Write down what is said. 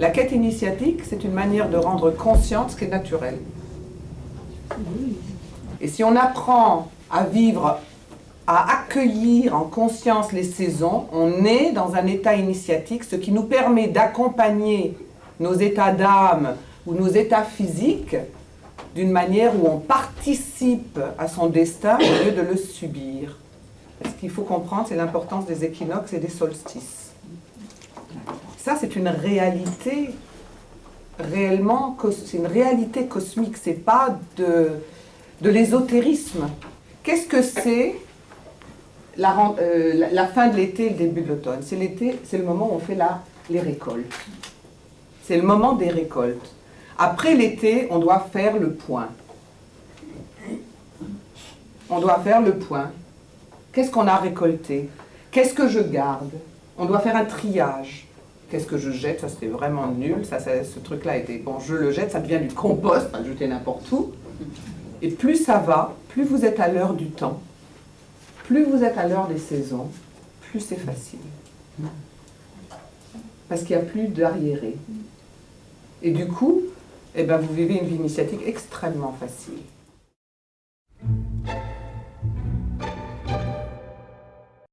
La quête initiatique, c'est une manière de rendre consciente ce qui est naturel. Et si on apprend à vivre, à accueillir en conscience les saisons, on est dans un état initiatique, ce qui nous permet d'accompagner nos états d'âme ou nos états physiques d'une manière où on participe à son destin au lieu de le subir. Ce qu'il faut comprendre, c'est l'importance des équinoxes et des solstices. Ça, c'est une réalité réellement, c'est une réalité cosmique, c'est pas de, l'ésotérisme. Qu'est-ce que c'est la, euh, la, fin de l'été et le début de l'automne? C'est l'été, c'est le moment où on fait la, les récoltes. C'est le moment des récoltes. Après l'été, on doit faire le point. On doit faire le point. Qu'est-ce qu'on a récolté? Qu'est-ce que je garde? On doit faire un triage. Qu'est-ce que je jette Ça, c'était vraiment nul. Ça, ce truc-là était... Bon, je le jette, ça devient du compost, à jeter n'importe où. Et plus ça va, plus vous êtes à l'heure du temps, plus vous êtes à l'heure des saisons, plus c'est facile. Parce qu'il n'y a plus d'arriéré. Et du coup, eh ben, vous vivez une vie initiatique extrêmement facile.